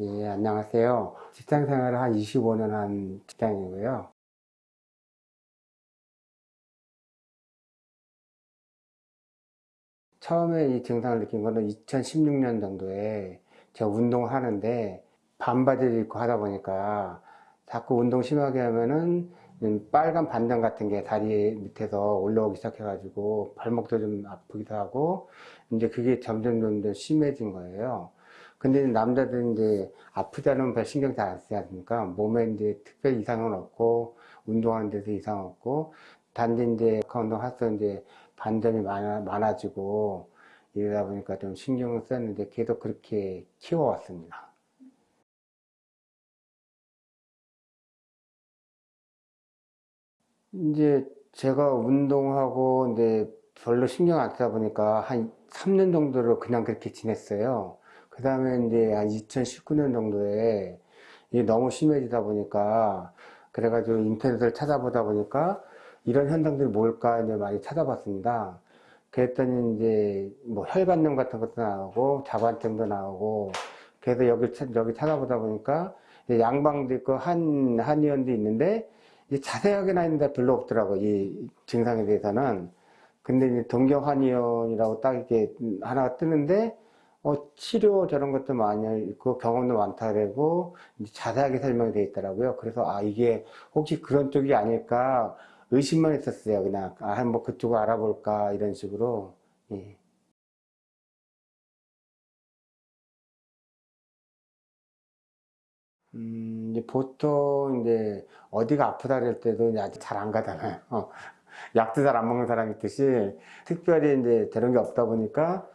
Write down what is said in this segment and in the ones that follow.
예, 안녕하세요. 직장 생활을 한 25년 한 직장이고요. 처음에 이 증상을 느낀 거는 2016년 정도에 제가 운동을 하는데 반바지를 입고 하다 보니까 자꾸 운동 심하게 하면은 빨간 반점 같은 게 다리 밑에서 올라오기 시작해가지고 발목도 좀 아프기도 하고 이제 그게 점점 점점 심해진 거예요. 근데 남자들은 이제 아프지 않으면 별 신경 잘 안 쓰지 않습니까? 몸에 이제 특별 이상은 없고 운동하는 데서 이상 없고 단지 이제 그 운동해서 이제 반점이 많아, 많아지고 이러다 보니까 좀 신경을 썼는데 계속 그렇게 키워왔습니다. 이제 제가 운동하고 이제 별로 신경 안 쓰다 보니까 한 3년 정도를 그냥 그렇게 지냈어요. 그 다음에 이제 한 2019년 정도에 이게 너무 심해지다 보니까 그래가지고 인터넷을 찾아보다 보니까 이런 현상들이 뭘까 이제 많이 찾아봤습니다. 그랬더니 이제 뭐 혈관염 같은 것도 나오고 자관증도 나오고 그래서 여기 여기 찾아보다 보니까 양방도 있고 한 한의원도 있는데 자세하게 나 있는데 별로 없더라고 이 증상에 대해서는 근데 이제 동경한의원이라고 딱 이렇게 하나가 뜨는데 어, 치료 저런 것도 많이 있고 경험도 많다 그러고 자세하게 설명이 되어 있더라고요. 그래서 아 이게 혹시 그런 쪽이 아닐까 의심만 했었어요. 그냥 아 한번 그쪽을 알아볼까 이런 식으로. 예. 음, 이제 보통 이제 어디가 아프다 그럴 때도 아직 잘 안 가잖아요. 어. 약도 잘 안 먹는 사람이 있듯이 특별히 이제 저런 게 없다 보니까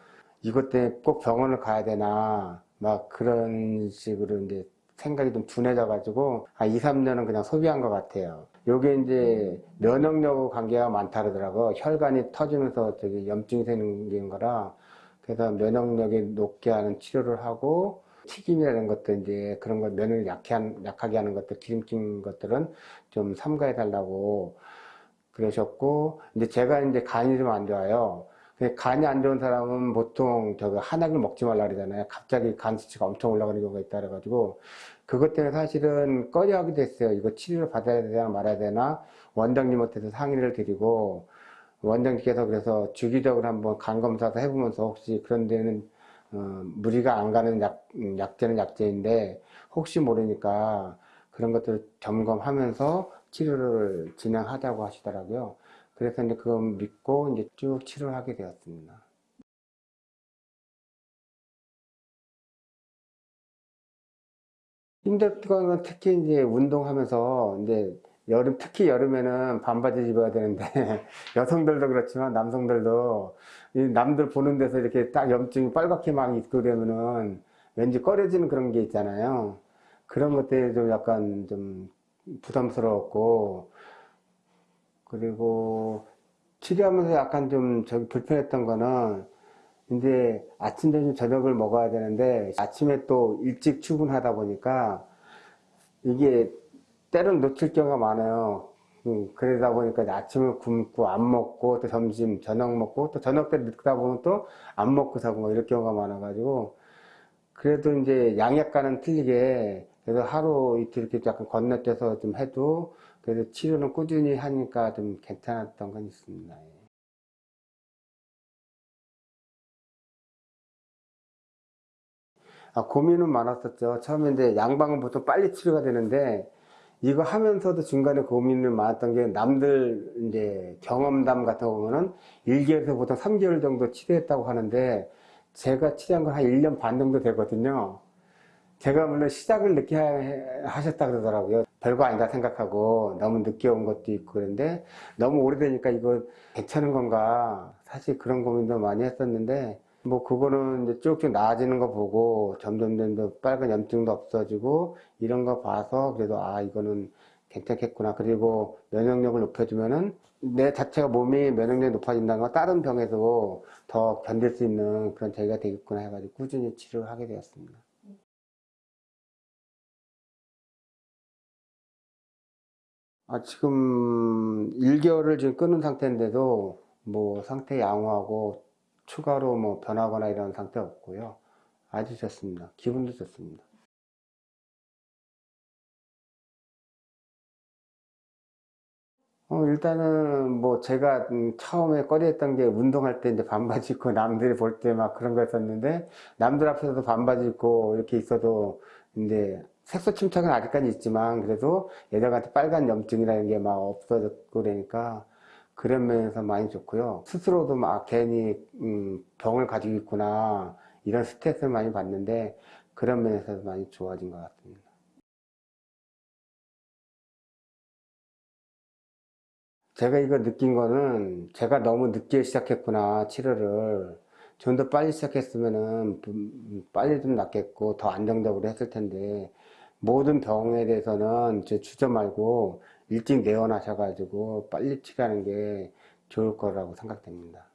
이것 때문에 꼭 병원을 가야 되나 막 그런 식으로 이제 생각이 좀 둔해져 가지고 한 2, 3년은 그냥 소비한 것 같아요. 요게 이제 면역력 관계가 많다 그러더라고 혈관이 터지면서 저기 염증이 생긴 거라 그래서 면역력이 높게 하는 치료를 하고 튀김이라는 것도 이제 그런 거 면을 약해 한, 약하게 하는 것들 기름진 것들은 좀 삼가해 달라고 그러셨고 이제 제가 이제 간이 좀 안 좋아요. 간이 안 좋은 사람은 보통 저거 한약을 먹지 말라 그러잖아요. 갑자기 간 수치가 엄청 올라가는 경우가 있다 그래가지고 그것 때문에 사실은 꺼려하게 됐어요. 이거 치료를 받아야 되나 말아야 되나 원장님한테서 상의를 드리고 원장님께서 그래서 주기적으로 한번 간 검사도 해보면서 혹시 그런 데는 어, 무리가 안 가는 약, 음, 약제는 약제인데 혹시 모르니까 그런 것들을 점검하면서 치료를 진행하자고 하시더라고요. 그래서 이제 그거 믿고 이제 쭉 치료를 하게 되었습니다. 힘들던 건 특히 이제 운동하면서 이제 여름 특히 여름에는 반바지 입어야 되는데 여성들도 그렇지만 남성들도 남들 보는 데서 이렇게 딱 염증이 빨갛게 막 있고 그러면은 왠지 꺼려지는 그런 게 있잖아요. 그런 것들이 좀 약간 좀 부담스러웠고 그리고 치료하면서 약간 좀 저기 불편했던 거는 이제 아침, 점심, 저녁을 먹어야 되는데 아침에 또 일찍 출근하다 보니까 이게 때론 놓칠 경우가 많아요. 음, 그러다 보니까 아침을 굶고 안 먹고 또 점심, 저녁 먹고 또 저녁 때 늦다 보면 또 안 먹고 사고 뭐 이럴 경우가 많아가지고 그래도 이제 양약과는 틀리게 그래서 하루 이틀 이렇게 약간 건너뛰어서 좀 해도 그래서 치료는 꾸준히 하니까 좀 괜찮았던 건 있습니다. 예. 아, 고민은 많았었죠. 처음에 양방은 보통 빨리 치료가 되는데 이거 하면서도 중간에 고민을 많았던 게 남들 이제 경험담 같은 거 보면은 1개월에서 보통 3개월 정도 치료했다고 하는데 제가 치료한 건 한 1년 반 정도 되거든요. 제가 물론 시작을 늦게 하셨다 그러더라고요. 별거 아니다 생각하고 너무 늦게 온 것도 있고 그런데 너무 오래되니까 이거 괜찮은 건가 사실 그런 고민도 많이 했었는데 뭐 그거는 이제 쭉쭉 나아지는 거 보고 점점 점점 빨간 염증도 없어지고 이런 거 봐서 그래도 아 이거는 괜찮겠구나 그리고 면역력을 높여주면은 내 자체가 몸이 면역력이 높아진다는 건 다른 병에도 더 견딜 수 있는 그런 계기가 되겠구나 해가지고 꾸준히 치료를 하게 되었습니다. 아, 지금 1개월을 지금 끊은 상태인데도 뭐 상태 양호하고 추가로 뭐 변하거나 이런 상태 없고요. 아주 좋습니다. 기분도 좋습니다. 어, 일단은 뭐 제가 음, 처음에 꺼려했던 게 운동할 때 이제 반바지 입고 남들이 볼 때 막 그런 거였었는데 남들 앞에서도 반바지 입고 이렇게 있어도 이제 색소 침착은 아직까지 있지만 그래도 여자한테 빨간 염증이라는 게 막 없어졌고 그러니까 그런 면에서 많이 좋고요. 스스로도 막 괜히 음, 병을 가지고 있구나 이런 스트레스를 많이 받는데 그런 면에서 많이 좋아진 것 같습니다. 제가 이거 느낀 거는 제가 너무 늦게 시작했구나 치료를 좀 더 빨리 시작했으면은 좀 빨리 좀 낫겠고 더 안정적으로 했을 텐데 모든 병에 대해서는 이제 주저 말고 일찍 내원하셔가지고 빨리 치료하는 게 좋을 거라고 생각됩니다.